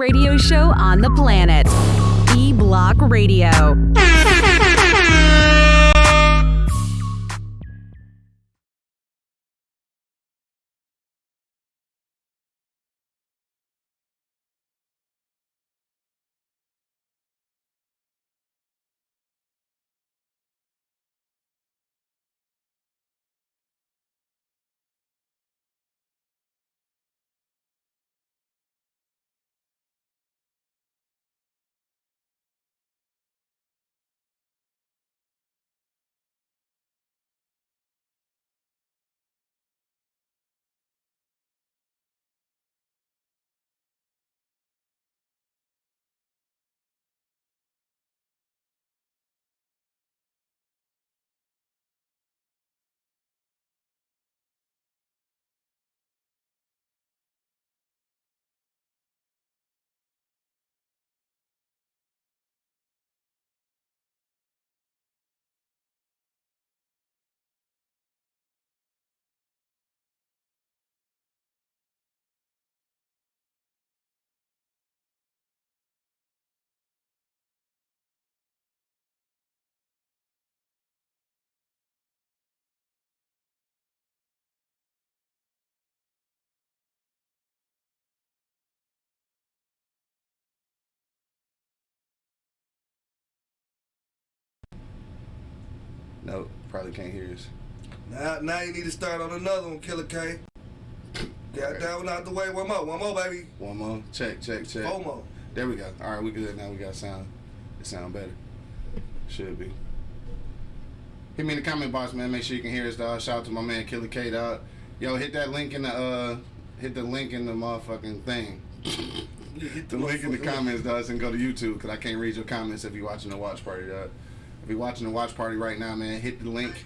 radio show on the planet. E Block Radio. No, probably can't hear us. Now, now you need to start on another one, Killer K. Got that one out the way. One more, one more, baby. One more. Check, check, check. Four more. There we go. All right, we good now. We got sound. It sound better. Should be. Hit me in the comment box, man. Make sure you can hear us, dog. Shout out to my man Killer K, dog. Yo, hit that link in the uh, hit the link in the motherfucking thing. hit the link in the comments, dog, and go to YouTube because I can't read your comments if you're watching the watch party, dog. If you're watching the watch party right now, man, hit the link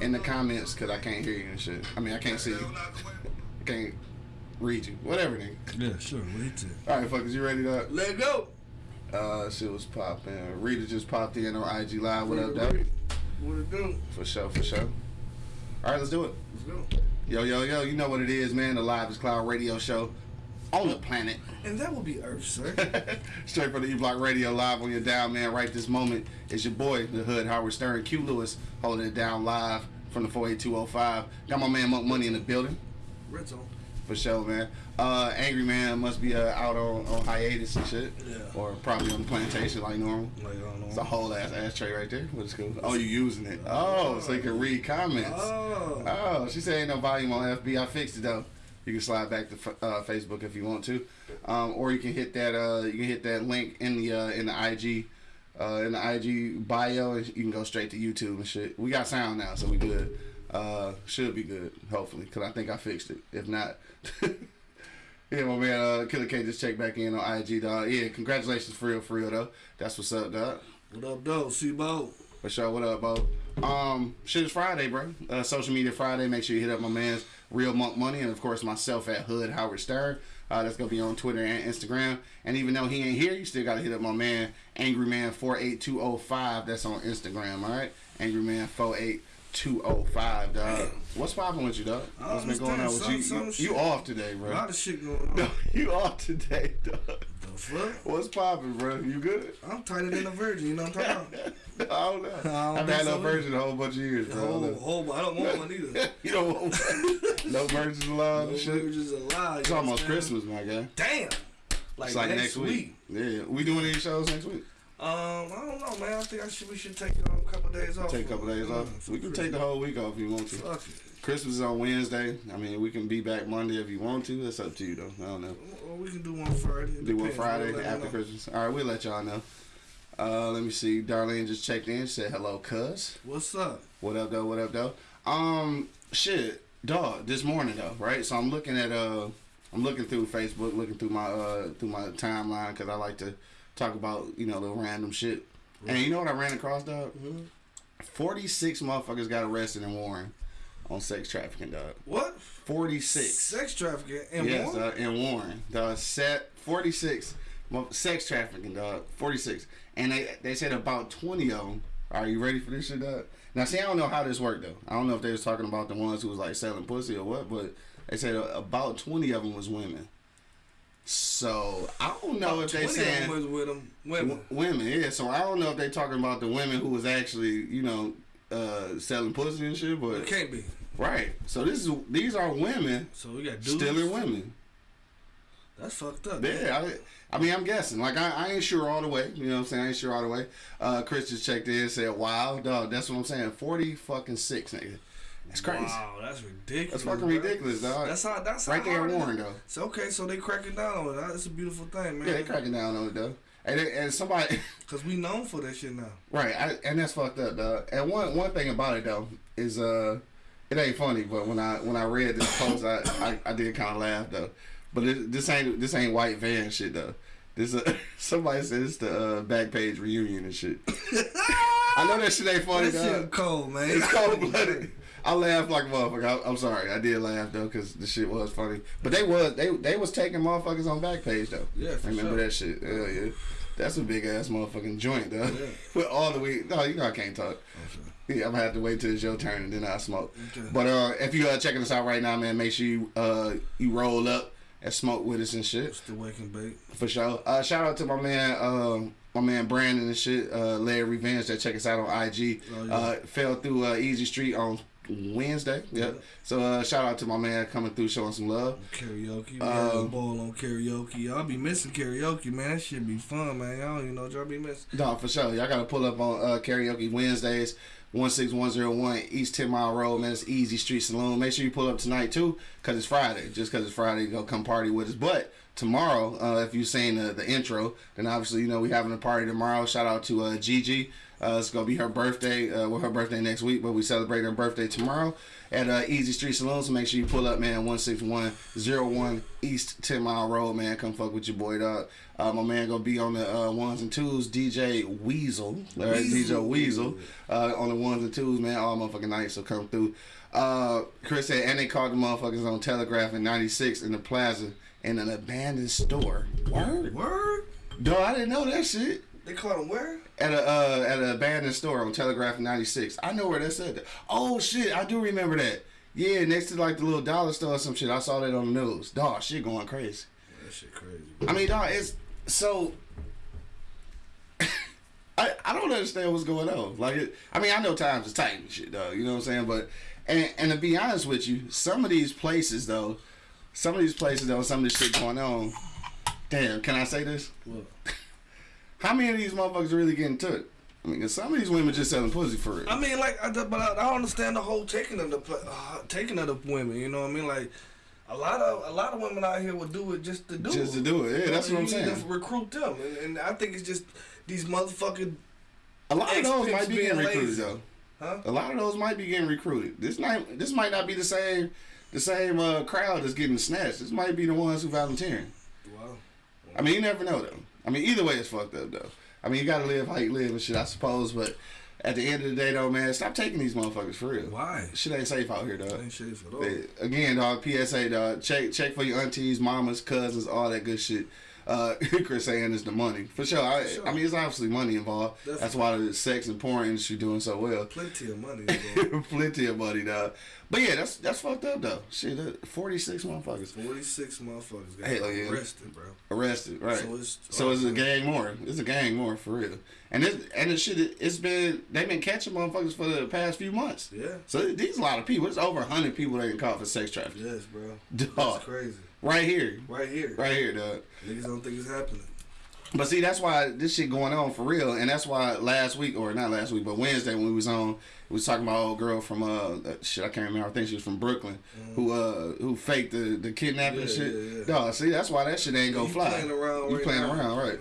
in the comments because I can't hear you and shit. I mean, I can't see you. I can't read you. Whatever, nigga. Yeah, sure. Wait till. All right, fuckers, you ready to? Let go. Uh, shit was popping. Rita just popped in on IG Live. What up, dog? What it do? For sure, for sure. All right, let's do it. Let's go. Yo, yo, yo, you know what it is, man. The Live is Cloud radio show on the planet. And that will be Earth, sir. Straight from the E Block Radio live on your dial, man. Right this moment, it's your boy, the Hood, Howard Stern, Q Lewis, holding it down live from the 48205. Got my man Monk Money in the building. Red zone. For sure, man. Uh, Angry Man must be uh, out on, on hiatus and shit. Yeah. Or probably on the plantation like normal. Like, I. It's a whole ass ashtray right there. What's cool? Oh, you using it? Oh, so you can read comments. Oh. Oh, she said ain't no volume on FB. I fixed it though. You can slide back to uh, Facebook if you want to, um, or you can hit that. Uh, you can hit that link in the uh, in the IG, uh, in the IG bio, and you can go straight to YouTube and shit. We got sound now, so we good. Uh, should be good, hopefully, because I think I fixed it. If not, yeah, my man, uh, Killer K just checked back in on IG, dog. Yeah, congratulations, for real, for real, though. That's what's up, dog. What up, though? See, Bo. For sure. What up, Bo? Um, shit is Friday, bro. Uh, social media Friday. Make sure you hit up my man's Real Monk Money, and of course myself at Hood Howard Stern. Uh, that's gonna be on Twitter and Instagram. And even though he ain't here, you still gotta hit up my man Angry Man four eight two zero five. That's on Instagram. All right, Angry Man four eight two zero five. Dog, what's popping with you, dog? What's been going on with understand. you? Some- You, you off today, A bro? lot of shit going on. No, you off today, dog. The fuck? What's popping, bro? You good? I'm tighter than a virgin, you know what I'm talking about? I don't know. I don't I've had no so. virgin a whole bunch of years, bro. I don't know. oh, I don't want one either. you don't want one? no virgins allowed No and shit. virgins allowed. It's almost understand? Christmas, my guy. Damn. Like, it's like next, week. Yeah, we doing any shows next week? Um, I don't know, man. I think I should. We should take um, a couple days off. Take a couple days off. We can take the whole week off if you want to. Fuck it. Christmas is on Wednesday. I mean, we can be back Monday if you want to. That's up to you, though. I don't know. Or we can do one Friday. It Do one. Friday We'll after. Christmas. All right, we'll let y'all know. Uh, let me see. Darlene just checked in. She said hello, cuz. What's up? What up, though? What up, though? Um, shit, dog. This morning, though, right? So I'm looking at uh, I'm looking through Facebook, looking through my uh, through my timeline because I like to talk about you know the random shit. And you know what I ran across, dog? Mm-hmm. Forty six motherfuckers got arrested in Warren on sex trafficking, dog. What? Forty six. Sex trafficking and yes, more? uh, in Warren, dog. Set forty six. Sex trafficking, dog. Forty six, and they they said about twenty of them. Are you ready for this shit, dog? Now, see, I don't know how this worked though. I don't know if they was talking about the ones who was like selling pussy or what, but they said about twenty of them was women. So I don't know if they 20 saying was with them women. women. Yeah. So I don't know if they talking about the women who was actually you know uh, selling pussy and shit. but It can't be. right. So this is these are women So we got dudes. stealing women. That's fucked up. Yeah, I, I mean, I'm guessing. Like, I, I ain't sure all the way. You know what I'm saying? I ain't sure all the way. Uh, Chris just checked in and said, wow, dog, that's what I'm saying. 40 fucking six, nigga. That's crazy. Wow, that's ridiculous. That's fucking bro. ridiculous, dog. That's how. That's right how there hard in it Warren, though. So okay, so they cracking down on it. That's a beautiful thing, man. Yeah, they cracking down on it, though. And, and somebody, Cause we known for that shit now. right, I, and that's fucked up, dog. And one one thing about it, though, is, uh, it ain't funny, but when I when I read this post, I, I, I did kind of laugh, though. But this, this ain't this ain't white van shit, though. This uh, somebody said it's the uh, Backpage reunion and shit. I know that shit ain't funny, That dog. shit cold, man. It's cold blooded. I laughed like a motherfucker. I, I'm sorry, I did laugh though, cause the shit was funny. But they was they they was taking motherfuckers on Backpage though. Yeah, for remember sure. that shit? Hell yeah, that's a big ass motherfucking joint though. Yeah. With all the weed. No, you know I can't talk. Okay. Yeah, I'm gonna have to wait till it's your turn and then I smoke. Okay. But uh, if you are checking us out right now, man, make sure you uh you roll up and smoke with us and shit. It's the wake and bake. For sure. Uh, shout out to my man, um, my man Brandon and shit, uh, Larry Revenge that check us out on IG. Oh, yeah. uh, fell through uh, Easy Street on Wednesday. Yep. Yeah. So uh, shout out to my man coming through showing some love. Karaoke. We Um, had a ball on karaoke. Y'all be missing karaoke, man. That shit be fun, man. Y'all don't even know y'all be missing. No, for sure. Y'all gotta pull up on uh, karaoke Wednesdays. 16101 East 10 Mile Road, man. It's Easy Street Saloon. Make sure you pull up tonight too, cause it's Friday. Just cause it's Friday, go come party with us. But tomorrow, uh, if you've seen the, the intro, then obviously you know we having a party tomorrow. Shout out to uh, Gigi. Uh, it's gonna be her birthday. Uh, well, her birthday next week, but we celebrate her birthday tomorrow at uh, Easy Street Saloon. So make sure you pull up, man. One six one zero one East Ten Mile Road, man. Come fuck with your boy, dog. Uh, my man gonna be on the uh, ones and twos. DJ Weasel, all right, Weasel. DJ Weasel, uh, on the ones and twos, man. All motherfucking nights, so come through. Uh, Chris said, and they caught the motherfuckers on Telegraph in '96 in the plaza in an abandoned store. Word, Word? dog. I didn't know that shit They caught him where? at a uh, at an abandoned store on Telegraph 96. I know where that said that. Oh shit, I do remember that. Yeah, next to like the little dollar store or some shit. I saw that on the news. Dog, shit going crazy. That shit crazy. I mean, dog, it's so. I, I don't understand what's going on. Like, it, I mean, I know times is tight and shit, dog. You know what I'm saying? But and and to be honest with you, some of these places though, some of these places though, some of this shit going on. Damn, can I say this? What? How many of these motherfuckers are really getting took? I mean, some of these women just selling pussy for real. I mean, like, I, but I, I don't understand the whole taking of the uh, taking of the women. You know what I mean? Like, a lot of a lot of women out here would do it just to do Just it. Just to do it. Yeah, You know, that's what I'm saying. recruit them, and, and I think it's just these motherfucking A lot of those might be getting recruited lazy. though. huh? A lot of those might be getting recruited. This might this might not be the same the same uh, crowd that's getting snatched. This might be the ones who volunteering. Wow. I mean, you never know though. I mean, either way, it's fucked up though. I mean, you gotta live how you live and shit, I suppose. But at the end of the day, though, man, stop taking these motherfuckers for real. Why? Shit ain't safe out here, dog. Ain't shit at all. Again, dog. PSA, dog. Check check for your aunties, mamas, cousins, all that good shit. Uh, Chris saying is the money for sure. I, sure. I mean, it's obviously money involved. That's Definitely. why the sex and porn industry doing so well. Plenty of money. Plenty of money, dog. But yeah, that's that's fucked up though. Shit, forty six motherfuckers Forty six motherfuckers got Hell yeah. arrested, bro. arrested, right? So it's- so it's a gang more. It's a gang more for real. And it's and the shit. It's been they've been catching motherfuckers for the past few months. Yeah. So these a lot of people. It's over hundred people they caught for sex trafficking. Yes, bro. Dog. That's crazy. Right here, Right here. right here, dog. Niggas don't think it's happening. But see, that's why this shit going on for real, and that's why last week or not last week, but Wednesday when we was on, we was talking about old girl from uh uh, shit I can't remember. I think she was from Brooklyn, who uh who faked the the kidnapping Yeah, shit. yeah, yeah. Dog, see, that's why that shit ain't go You fly. playing around You right playing now. around, right?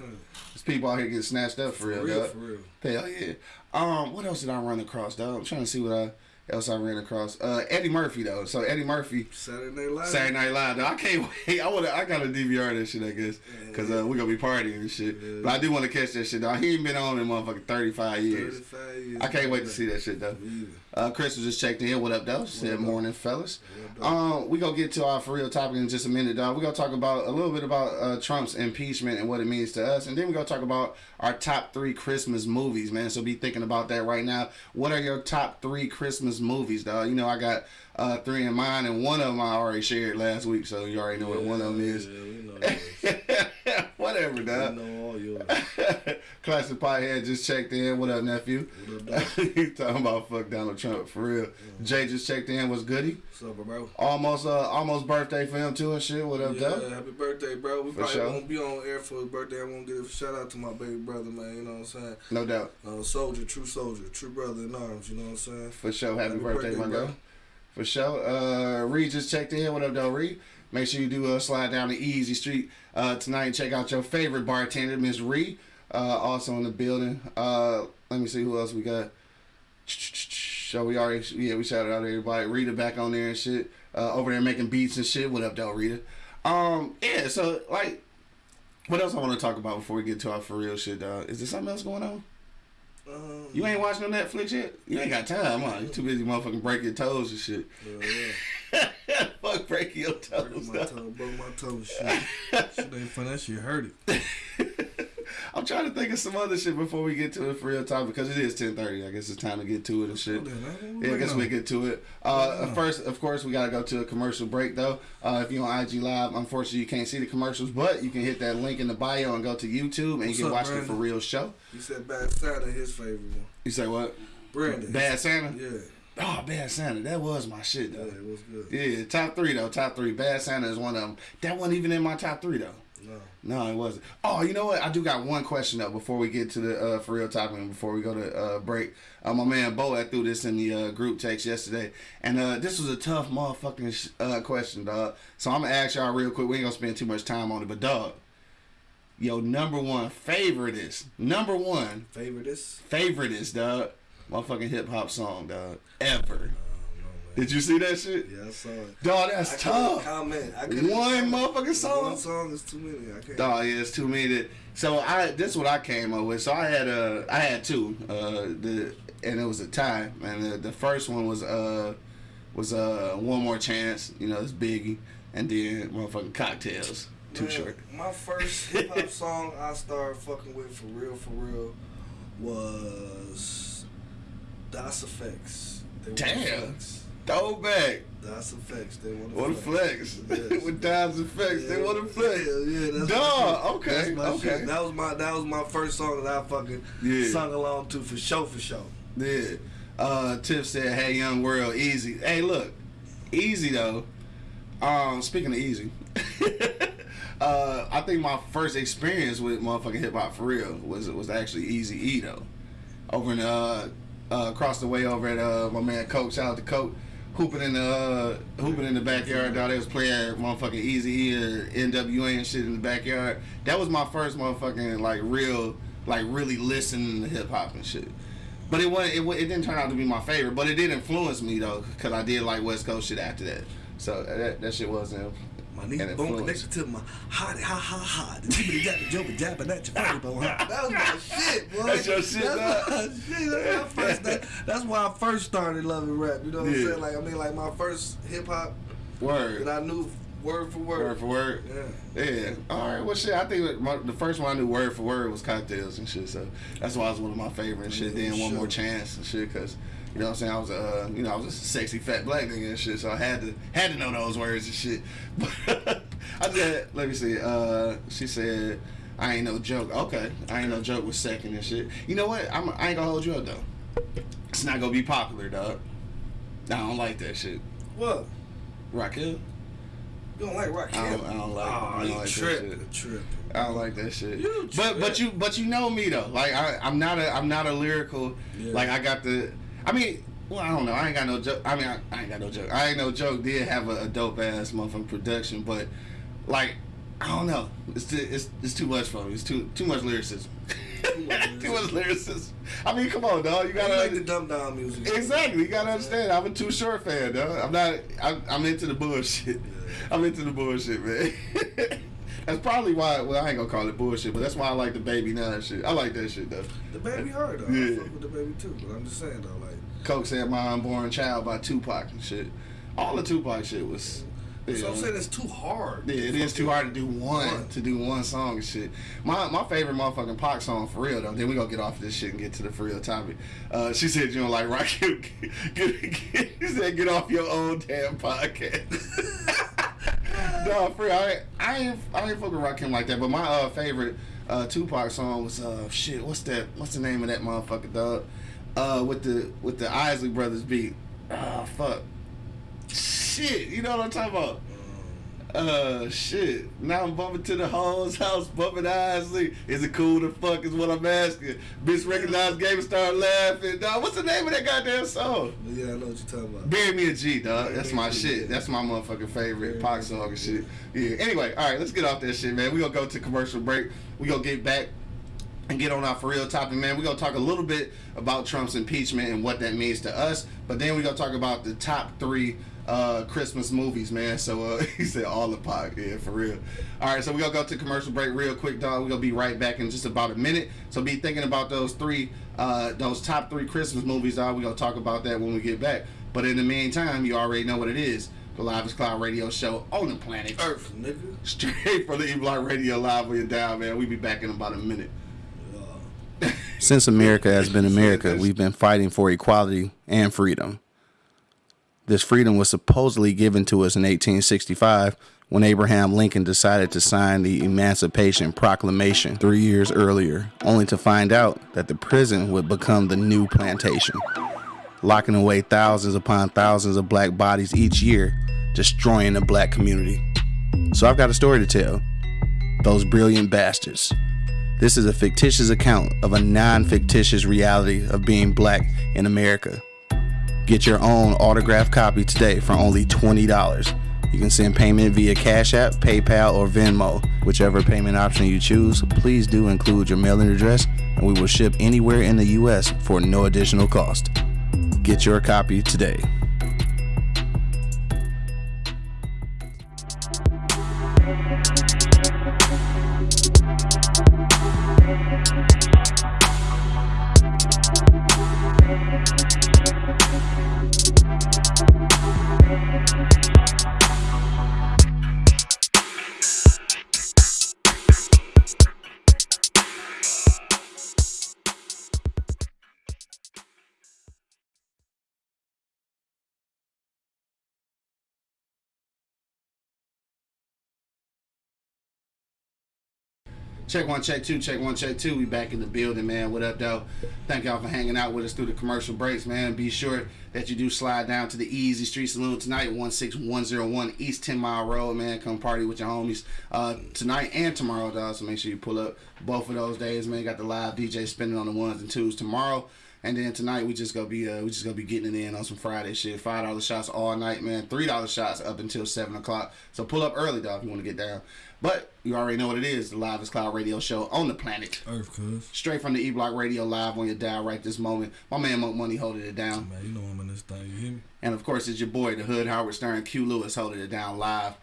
People out here getting snatched up for, For real, real, dog. for real. Hell yeah. Um, what else did I run across, dog? I'm trying to see what I else I ran across. Uh, Eddie Murphy though. So Eddie Murphy. Saturday Night Live. Saturday Night Live. I can't wait. I want. I gotta DVR that shit. I guess because uh, we gonna be partying and shit. Yeah. But I do want to catch that shit. Though He ain't been on in motherfucking thirty five years. 35 years. I can't wait to see that shit though. Either. Uh, Chris was just checked in. What up, though? Said morning, fellas. Um, we gonna get to our for real topic in just a minute, dog. We gonna talk about a little bit about uh, Trump's impeachment and what it means to us, and then we gonna talk about our top three Christmas movies, man. So be thinking about that right now. What are your top three Christmas movies, dog? You know, I got uh, three in mine, and one of them I already shared last week, so you already know what one of them is. Yeah, we know yours. Whatever, dog. know all yours. Classic Pothead just checked in. What up, nephew? What up, dog? talking about fuck Donald Trump for real? Jay just checked in. What's goody? What's up, bro? Almost, uh, almost birthday for him too and shit. What up, Yeah, though? happy birthday, bro. We For probably sure. won't be on air for his birthday. I won't give a shout out to my baby brother, man. You know what I'm saying? No doubt, Uh, soldier, true soldier, true brother in arms. You know what I'm saying? for sure. Happy, Happy birthday, birthday, my bro. guy. For sure. Uh, Reed just checked in. What up, though, Reed? Make sure you do uh, slide down the Easy Street uh, tonight and check out your favorite bartender, Miss Reed. Uh, also in the building. Uh, let me see who else we got. So we already, yeah, we shouted out everybody. Rita back on there and shit. Uh, over there making beats and shit. What up, though, Rita? Um, yeah. So like, what else I want to talk about before we get to our for real shit, dog? Is there something else going on? Um, You ain't watching no Netflix yet? You ain't got time, huh? You too busy motherfucking breaking your toes and shit. yeah. Fuck breaking your toes. my dog. toe, broke my toe. Shit. shit ain't fun. That shit hurt it. I'm trying to think of some other shit before we get to it for real time because it is 10:30. I guess it's time to get to it and shit. Yeah, I guess we get to it. Uh, first, of course, we gotta go to a commercial break though. Uh, if you're on IG Live, unfortunately, you can't see the commercials, but you can hit that link in the bio and go to YouTube and What's you can up, watch the for real show. You said Bad Santa, his favorite one. You say what? Brandon. Bad Santa. Yeah. Oh, Bad Santa. That was my shit though. Yeah, it was good. Yeah, top three though. Top three. Bad Santa is one of them. That wasn't even in my top three though. No. No, it wasn't. Oh, you know what? I do got one question though before we get to the uh, for real topic and before we go to uh, break. Uh, my man Bo I threw this in the uh, group text yesterday, and uh, this was a tough motherfucking sh- uh, question, dog. So I'm gonna ask y'all real quick. We ain't gonna spend too much time on it, but dog, yo, number one favorite is number one Favorite is? favorite is dog, motherfucking hip hop song, dog, ever. Did you see that shit? Yeah, I saw it. Dog, that's couldn't tough. comment. I One motherfucking song? One song is too many. I can't. Dog, yeah, it's too many. So I this is what I came up with. So I had uh I had two. Uh the and it was a tie. And the, the first one was uh was uh one more chance. You know, it's Biggie, and then motherfucking cocktails. Too Man, short. My first hip hop song I started fucking with for real, for real, was Das EFX. Damn. Flex. Throwback. Das EFX. They want What a flex. Yes. With dimes and flex. They want to flex. Yeah, yeah, that's shit. okay, That's okay. shit. That was my that was my first song that I fucking Yeah. sung along to for show for show. Yeah. Uh, Tiff said, "Hey, young world, easy." Hey, look, easy though. Um, speaking of easy, uh, I think my first experience with motherfucking hip hop for real was it was actually Easy E though. Over in uh, uh, across the way over at uh, my man Coke. Shout out to Coke. Hooping in the uh, hooping in the backyard, dog. They was playing motherfucking Easy E or NWA and shit in the backyard. That was my first motherfucking like real, like really listening to hip hop and shit. But it wasn't. It, it didn't turn out to be my favorite. But it did influence me though, because I did like West Coast shit after that. So that, that shit wasn't. My knee an bone influence. connected to my hot, ha ha ha. The jibbity jabba jabba jabba at your body bone. That was my shit, boy. That's your shit, That's dog? my shit. That's my first. That, that's why I first started loving rap. You know what Yeah. I'm saying? Like I mean, like my first hip hop Word. that I knew word for word. Word for word. Yeah. Yeah. All right. Well, shit. I think that my, the first one I knew word for word was cocktails and shit. So that's why it was one of my favorite and shit. Yeah, then one more chance and shit, cause you know what I'm saying. I was uh, you know, I was a sexy fat black nigga and shit. So I had to had to know those words and shit. But I just let me see. Uh, she said. I ain't no joke. Okay, I ain't no joke with second and shit. You know what? I'm, I ain't gonna hold you up though. It's not gonna be popular, dog. I don't like that shit. What? Raquel, You don't like rock? I don't- I don't like- Oh, I don't you like that tripping? shit. Tripping. I don't like that shit. You but but you but you know me though. Like I I'm not a I'm not a lyrical. Yeah. Like I got the. I mean. Well, I don't know. I ain't got no joke. I mean, I, I ain't got no joke. I ain't no joke. Did have a, a dope ass motherfucking production, but like, I don't know. It's too, it's it's too much for me. It's too too much lyricism. too much lyricism. I mean, come on, dog. You You gotta like the dumb down music. Exactly, you gotta understand. I'm a too short fan, though. I'm not. I'm, I'm into the bullshit. I'm into the bullshit, man. that's probably why. Well, I ain't gonna call it bullshit, but that's why I like the baby nine shit. I like that shit though. The baby hard though. Yeah. I fuck with the baby too, but I'm just saying though, like Coke said my unborn child by Tupac and shit. All the Tupac shit was. Yeah, So I'm saying it's too hard. yeah, it is too hard to do one, One. to do one song and shit. My my favorite motherfucking Pac song for real though. Then we gonna get off this shit and get to the for real topic. Uh, she said you don't like rock. Get, she said get off your own damn podcast. no, for real, I, I ain't I ain't fucking rock him like that. But my uh, favorite uh, Tupac song was uh shit. What's that? What's the name of that motherfucker dog? Uh, with the with the Isley Brothers beat. Oh fuck. Shit, you know what I'm talking about? Uh, shit. Now I'm bumping to the hoes house, bumping Isley. Is it cool to fuck? Is what I'm asking. Bitch recognized game and start laughing. Dog, what's the name of that goddamn song? Yeah, I know what you're talking about. Bury me a G, dog. That's my Bury Me a G, shit. That's my motherfucking favorite Pac song and shit. Yeah. Anyway, all right, let's get off that shit, man. We gonna go to commercial break. We gonna get back and get on our for real topic, man. We're gonna talk a little bit about Trump's impeachment and what that means to us, but then we're gonna talk about the top three uh, Christmas movies, man. So uh, he said all the pot, yeah, for real. All right, so we're gonna go to commercial break real quick, dog. We're gonna be right back in just about a minute. So be thinking about those three, uh, those top three Christmas movies, dog. We're gonna talk about that when we get back. But in the meantime, you already know what it is. The Live is Cloud Radio Show on the planet. Earth, nigga. Straight from the E Block Radio Live when you're down, man. We'll be back in about a minute. Since America has been America, we've been fighting for equality and freedom. This freedom was supposedly given to us in 1865 when Abraham Lincoln decided to sign the Emancipation Proclamation three years earlier, only to find out that the prison would become the new plantation, locking away thousands upon thousands of black bodies each year, destroying the black community. So I've got a story to tell. Those brilliant bastards. This is a fictitious account of a non fictitious reality of being black in America. Get your own autographed copy today for only $20. You can send payment via Cash App, PayPal, or Venmo. Whichever payment option you choose, please do include your mailing address, and we will ship anywhere in the U.S. for no additional cost. Get your copy today. Check one, check two, check one, check two. We back in the building, man. What up, though? Thank y'all for hanging out with us through the commercial breaks, man. Be sure that you do slide down to the Easy Street Saloon tonight, 16101 East 10 Mile Road, man. Come party with your homies uh, tonight and tomorrow, dog. So make sure you pull up both of those days, man. Got the live DJ spinning on the ones and twos tomorrow. And then tonight we just gonna be uh we just gonna be getting it in on some Friday shit. Five dollar shots all night, man. Three dollar shots up until seven o'clock. So pull up early, dog, if you want to get down. But you already know what it is. The Live is Cloud Radio Show on the planet. Earth, cuz. Straight from the E Block Radio Live on your dial right this moment. My man Monk Money holding it down. Man, you know I'm in this thing. You hear me? And of course it's your boy, the Hood Howard Stern, Q Lewis holding it down live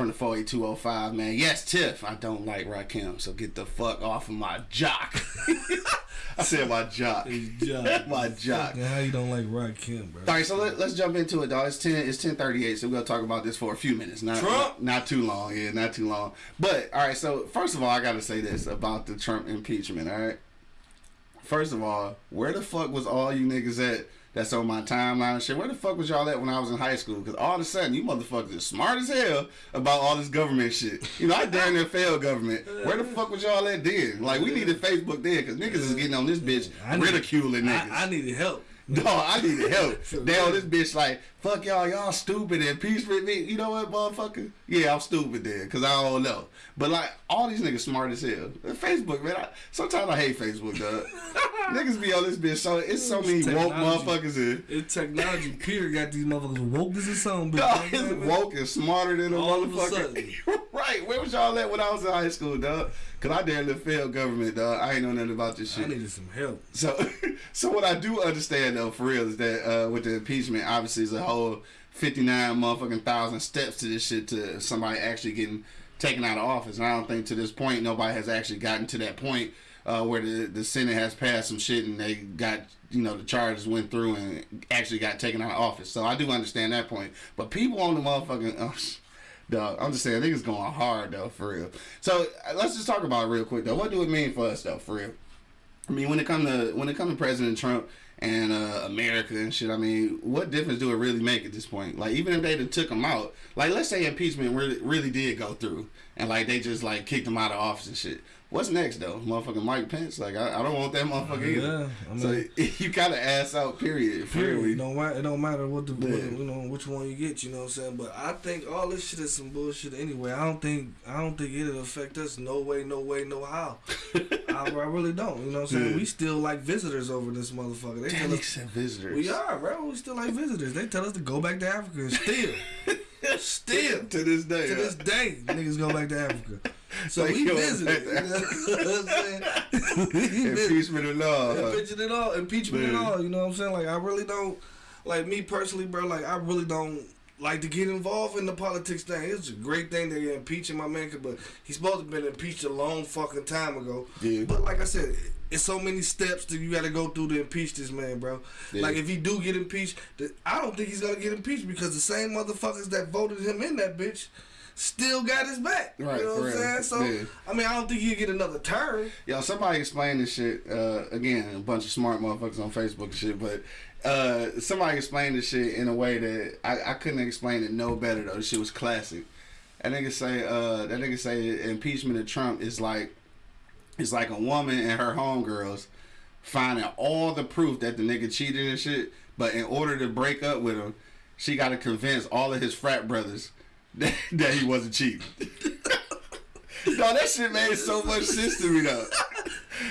from the 48205, man. Yes, Tiff, I don't like Rakim, so get the fuck off of my jock. I said my jock. Jock. my jock. Fucking How you don't like Rakim, bro? All right, so let, let's jump into it, dog. It's ten. It's ten thirty eight. So we're gonna talk about this for a few minutes. Not Trump? not too long. Yeah, not too long. But all right. So first of all, I gotta say this about the Trump impeachment. All right. First of all, where the fuck was all you niggas at? That's on my timeline and shit. Where the fuck was y'all at when I was in high school? Because all of a sudden, you motherfuckers are smart as hell about all this government shit. You know, I damn near failed government. Where the fuck was y'all at then? Like, we needed Facebook then because niggas is getting on this bitch I need- ridiculing niggas. I, I needed help. No, I needed help. they on this bitch like, fuck y'all, y'all stupid and peace with me. You know what, motherfucker? Yeah, I'm stupid then, cause I don't know. But like, all these niggas smart as hell. Facebook, man. I, sometimes I hate Facebook, dog. niggas be on this bitch, so it's so many woke motherfuckers in. It's technology, period. Got these motherfuckers woke as a song, bitch. Dog, You know what I it's woke and smarter than a All motherfucker. right, where was y'all at when I was in high school, dog? Cause I damn near failed government, dog. I ain't know nothing about this shit. I needed some help. So, so what I do understand though, for real, is that uh, with the impeachment, obviously, is a whole fifty nine motherfucking thousand steps to this shit to somebody actually getting taken out of office. And I don't think to this point nobody has actually gotten to that point uh, where the the Senate has passed some shit and they got you know the charges went through and actually got taken out of office. So I do understand that point. But people on the motherfucking. Dog, I'm just saying, niggas going hard though, for real. So uh, let's just talk about real quick though. What do it mean for us though, for real? I mean, when it come to when it come to President Trump and uh, America and shit, I mean, what difference do it really make at this point? Like, even if they took him out, like, let's say impeachment really really did go through, and like they just like kicked him out of office and shit. What's next though, motherfucking Mike Pence? Like, I, I don't want that motherfucker either. Yeah, I so mean- you gotta ass out. Period. Period. It don't matter. It don't matter what the what, you know which one you get. You know what I'm saying. But I think all this shit is some bullshit anyway. I don't think I don't think it'll affect us. No way. No way. No how. I, I really don't. You know what I'm saying. Yeah. We still like visitors over this motherfucker. They Damn, tell us visitors. we are, bro. We still like visitors. They tell us to go back to Africa. and Still, still to this day. to huh? this day, niggas go back to Africa. So They we go visited. You know what I'm saying? Impeachment law. huh? Impeachment it all, impeachment and all. You know what I'm saying? Like I really don't, like me personally, bro. Like I really don't like to get involved in the politics thing. It's a great thing that you're impeaching my man, but he's supposed to have been impeached a long fucking time ago. Yeah. But like I said, it's so many steps that you got to go through to impeach this man, bro. Yeah. Like if he do get impeached, I don't think he's gonna get impeached because the same motherfuckers that voted him in that bitch. Still got his back. Right, you know what I'm saying? So, Yeah. I mean, I don't think he'll get another turn. Yo, somebody explain this shit. Uh, again, a bunch of smart motherfuckers on Facebook and shit, but uh, somebody explained this shit in a way that I, I couldn't explain it no better though. This shit was classic. That nigga say, uh, that nigga say impeachment of Trump is like, it's like a woman and her homegirls finding all the proof that the nigga cheated and shit, but in order to break up with him, she got to convince all of his frat brothers that, that he wasn't cheating. no, that shit made so much sense to me though.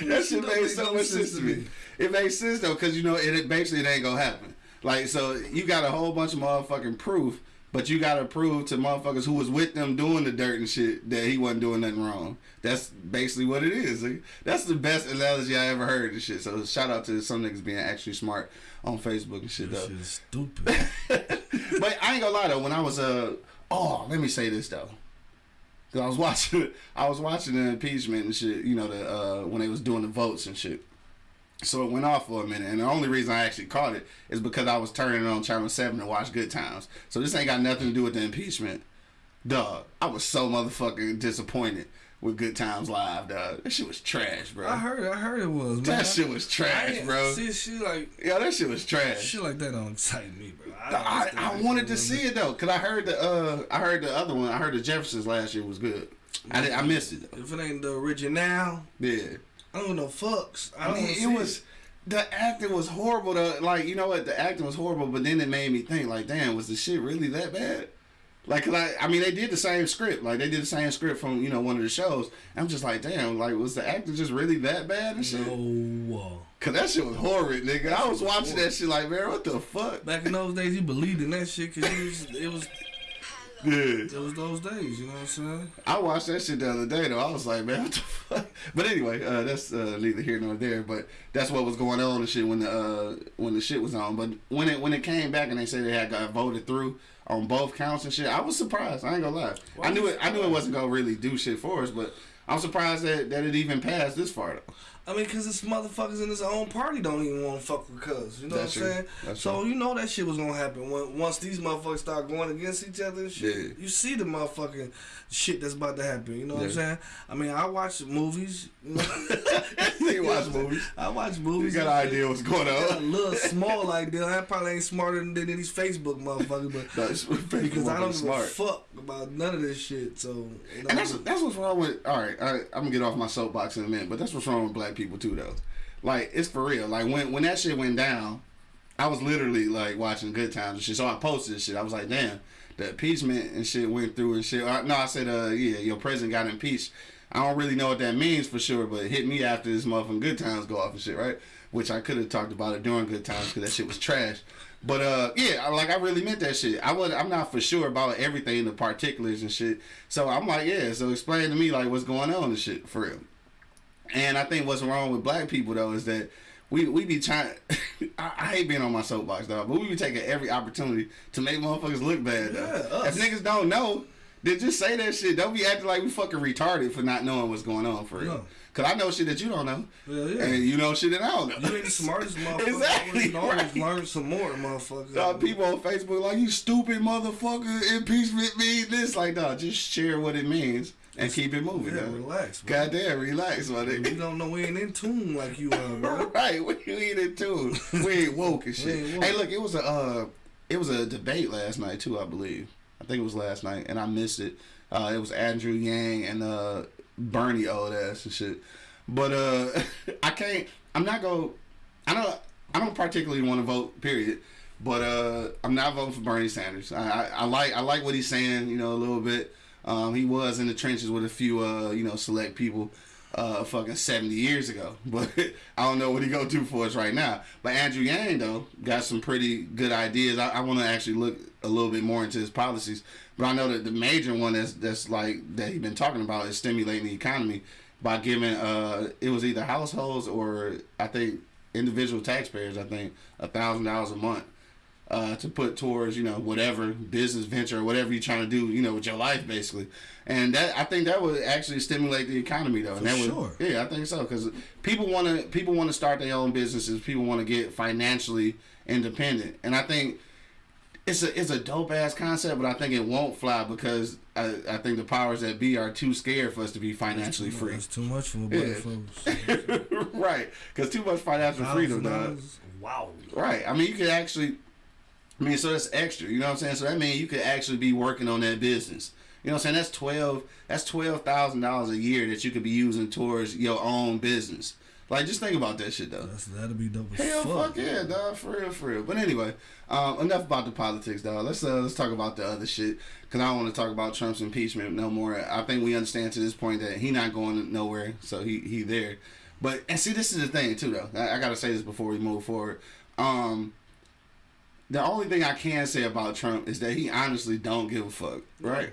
That shit made so much sense to me. It makes sense though, cause you know it, it basically it ain't gonna happen. Like so, you got a whole bunch of motherfucking proof, but you gotta prove to motherfuckers who was with them doing the dirt and shit that he wasn't doing nothing wrong. That's basically what it is. Like, That's the best analogy I ever heard and shit. So shout out to some niggas being actually smart on Facebook and shit This though. shit is stupid. but I ain't gonna lie though. When I was uh oh, let me say this though. Cause I was watching, I was watching the impeachment and shit. You know the uh when they was doing the votes and shit. So it went off for a minute, and the only reason I actually caught it is because I was turning on Channel Seven to watch Good Times. So this ain't got nothing to do with the impeachment. Dog, I was so motherfucking disappointed with Good Times Live, dog. That shit was trash, bro. I heard, I heard it was. Man. that shit was trash, bro. See, shit like Yeah, that shit was trash. shit like that don't excite me, bro. I, I, I wanted to see it though, cause I heard the uh I heard the other one. I heard the Jeffersons last year was good. I did, I missed it though. If it ain't the original, Yeah, I don't know fucks. I I don't mean it was the acting was horrible. though. like you know what, the acting was horrible, but then it made me think like, damn, was the shit really that bad? Like, 'cause I, mean, they did the same script. Like, they did the same script from you know one of the shows. I'm just like, damn, like, was the actor just really that bad and shit? No. Cause that shit was horrid, nigga. I was watching that shit like, man, what the fuck? Back in those days, you believed in that shit because it was, it was Yeah. it was those days. You know what I'm saying? I watched that shit the other day though. I was like, man, what the fuck? But anyway, uh, that's uh, neither here nor there. But that's what was going on and shit when the uh, when the shit was on. But when it when it came back and they said they had got voted through on both counts and shit, I was surprised. I ain't gonna lie. I knew it. I knew it wasn't gonna really do shit for us, but I'm surprised that, that it even passed this far though. I mean, because this motherfuckers in his own party don't even want to fuck with cuz. You know That's what I'm true. saying? That's so you know that shit was gonna happen when once these motherfuckers start going against each other and shit. Yeah. You see the motherfucking shit that's about to happen. You know what I'm saying? I mean, I watch movies. You know? You watch movies. I watch movies. You got an idea what's going got a little small like that. I probably ain't smarter than, these Facebook motherfuckers, but No, because I don't give a fuck about none of this shit. So you know, And that's that's what's wrong with. All right, I, I'm gonna get off my soapbox in a minute, but that's what's wrong with black people too, though. Like it's for real. Like when when that shit went down, I was literally like watching Good Times and shit. So I posted this shit. I was like, damn, the impeachment and shit went through and shit. Uh, no, I said, uh, yeah, your president got impeached. I don't really know what that means for sure, but it hit me after this motherfucking Good Times go off and shit, right? Which I could have talked about it during Good Times because that shit was trash. But uh, yeah, I- like I really meant that shit. I was I'm not for sure about everything, the particulars and shit. So I'm like, yeah. So explain to me like what's going on and shit for real. And I think what's wrong with black people though is that we we be trying. I, I hate being on my soapbox, dog, but we be taking every opportunity to make motherfuckers look bad. Yeah, if niggas don't know, Then just say that shit. Don't be acting like we fucking retarded for not knowing what's going on for real. No. Cause I know shit that you don't know, Yeah, yeah. and you know shit that I don't know. You ain't the smartest motherfucker. Exactly, You can always right. learn some more, motherfucker. Uh, people on Facebook like you stupid motherfucker. Impeachment mean this. Like, no, just share what it means and keep it moving. Yeah, dog. relax. bro. Goddamn, relax, my We don't know we ain't in tune like you are, bro. right, we ain't in tune. We ain't woke and shit. woke. Hey, look, it was a uh, it was a debate last night too, I believe. I think it was last night, and I missed it. Uh, it was Andrew Yang and uh, Bernie old ass and shit. But uh, I can't. I'm not going. I don't. I don't particularly want to vote. Period. But uh, I'm not voting for Bernie Sanders. I, I, I like. I like what he's saying. You know, a little bit. Um, he was in the trenches with a few. Uh, you know, select people. Uh, fucking 70 years ago, but I don't know what he go do for us right now. But Andrew Yang though got some pretty good ideas. I, I want to actually look a little bit more into his policies. But I know that the major one that's that's like that he's been talking about is stimulating the economy by giving uh it was either households or I think individual taxpayers I think a thousand dollars a month uh, to put towards you know whatever business venture or whatever you're trying to do you know with your life basically and that I think that would actually stimulate the economy though and that sure. would yeah I think so because people want to people want to start their own businesses people want to get financially independent and I think it's a it's a dope ass concept, but I think it won't fly because I, I think the powers that be are too scared for us to be financially free. That's too much for a Yeah. folks. right, because too much financial freedom, dog. Wow. Right. I mean, you could actually. I mean, so that's extra. You know what I'm saying? So that means you could actually be working on that business. You know what I'm saying? That's twelve. That's twelve thousand dollars a year that you could be using towards your own business. Like, just think about that shit though. That's, that'd be dope Hell, fuck. fuck yeah, dog, for real, for real. But anyway, um, enough about the politics, dog. Let's uh, let's talk about the other shit, cause I don't want to talk about Trump's impeachment no more. I think we understand to this point that he not going nowhere, so he he there. But and see, this is the thing too, though. I, I gotta say this before we move forward. Um, the only thing I can say about Trump is that he honestly don't give a fuck, right?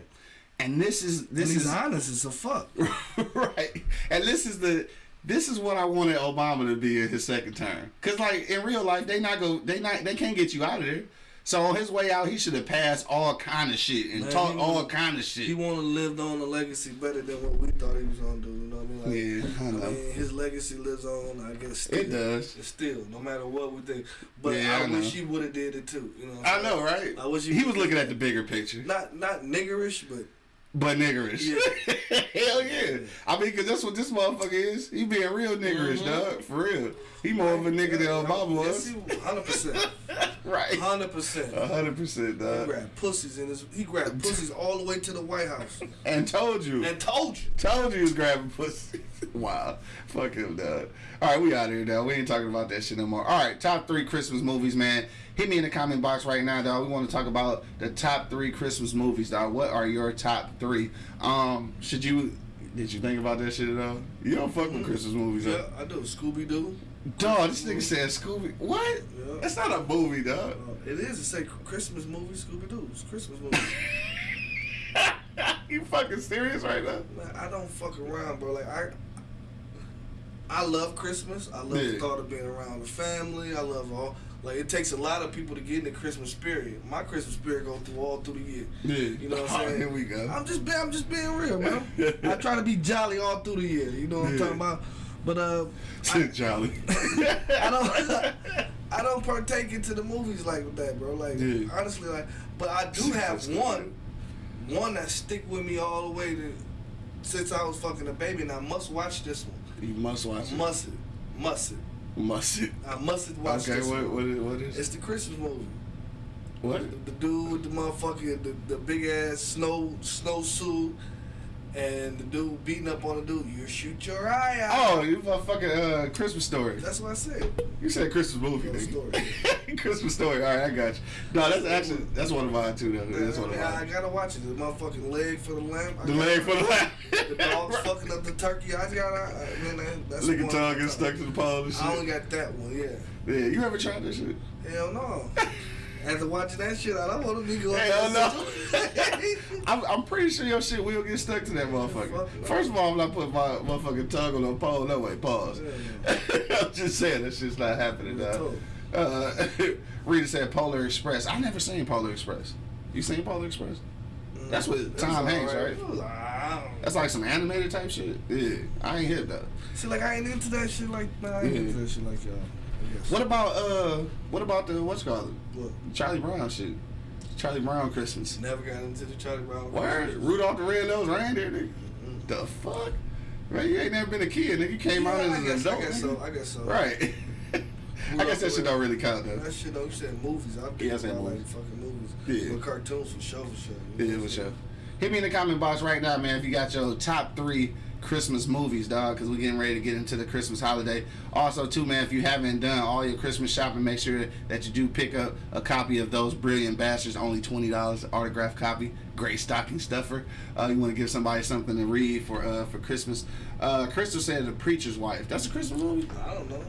And this is this he's is honest as a fuck. right. And this is the this is what I wanted Obama to be in his second term. Cause like in real life, they not go they not they can't get you out of there. So on his way out, he should have passed all kind of shit and Man, taught all wanna- kind of shit. He want to live on a legacy better than what we thought he was gonna do. You know what I mean? Like, Yeah, I know. mean, his legacy lives on. I guess still. It does. Still, no matter what we think. But Yeah, I, I wish he would have did it too. You know. I know, right? I wish he, he was looking at the bigger picture, not not niggerish, but but niggerish. Yeah. Hell yeah! I mean, cause that's what this motherfucker is. He being real niggerish, mm-hmm. dog. For real. He more of a nigga than Obama was. Hundred percent. Right. Hundred percent. A hundred percent, dog. He grabbed pussies in his. He grabbed pussies all the way to the White House And told you. and told you. Told you he was grabbing pussy. wow. Fuck him, dog. All right, we out here, dog. We ain't talking about that shit no more. All right, top three Christmas movies, man. Hit me in the comment box right now, dog. We want to talk about the top three Christmas movies, dog. What are your top three? Um, should you? Did you think about that shit at all? You don't fuck with Christmas movies, Yeah, huh? I do. Scooby Doo. Dog, this nigga said Scooby. What? Yeah. That's not a movie, dog. Uh, it is. It say Christmas movie. Scooby Doo. It's Christmas movie. you fucking serious right now? Man, I don't fuck around, bro. Like I, I love Christmas. I love Yeah. the thought of being around the family. I love all. Like it takes a lot of people to get in the Christmas spirit. My Christmas spirit go through all through the year. Yeah. You know what I'm Oh, saying? here we go. I'm just being, I'm just being real, man. I try to be jolly all through the year. You know what I'm talking about? But uh, Shit, Charlie. I don't I don't partake into the movies like that, bro. Like Yeah. honestly, like but I do have one, one that stick with me all the way to since I was fucking a baby, and I must watch this one. you must watch it. Must it, must it. Must it. I must watch Okay, this what, one. what, is, what is It's the Christmas movie. What? The, the dude with the motherfucking the, the big ass snow snow suit, and the dude beating up on the dude. You shoot your eye out. Oh, you motherfucking uh, Christmas story. That's what I said. You said Christmas movie, Christmas story. Christmas story. All right, I got you. No, that's actually that's one of mine too. Though. That's one of I, I gotta watch it. The motherfucking leg for the lamb. The leg for the lamb. The dog's fucking up the turkey. I gotta. I mean, that- that's Lick one tongue get stuck to the pole and I only got that one. Yeah. Yeah, you ever tried that shit? Hell no. After watching that shit, I don't want to be going. Hell no. no. I'm, I'm pretty sure your shit will get stuck to that motherfucker. First of all, I'm not putting my motherfucking tongue on a pole. No way. Pause. I'm just saying that shit's not happening. Uh, Rita said Polar Express. I never seen Polar Express. You seen Polar Express? That's what Tom Hanks, right? It was, I don't That's like some animated type shit. Yeah, I ain't hit though. See, like I ain't into that shit like man, I ain't Yeah. into that shit like y'all. What about uh? What about the what's called What? Charlie Brown shit? Charlie Brown Christmas. Never got into the Charlie Brown. Word, Rudolph the Red-Nosed Reindeer, nigga. The fuck? Man, you ain't never been a kid, nigga. You came Yeah, out as I an guess, adult. I guess so. I guess so. Right. I guess that shit don't really count though. That shit though, you said movies. I'm Yeah, I said about like fucking movies. Yeah. But cartoons for sure, for sure. Yeah, for sure. Hit me in the comment box right now, man, if you got your top three Christmas movies, dog, because we're getting ready to get into the Christmas holiday. Also, too, man, if you haven't done all your Christmas shopping, make sure that you do pick up a copy of those Brilliant Bastards, only $20, autographed copy. Great stocking stuffer. Uh, you want to give somebody something to read for uh, for Christmas. Uh, Crystal said The Preacher's Wife. That's a Christmas movie? I don't know.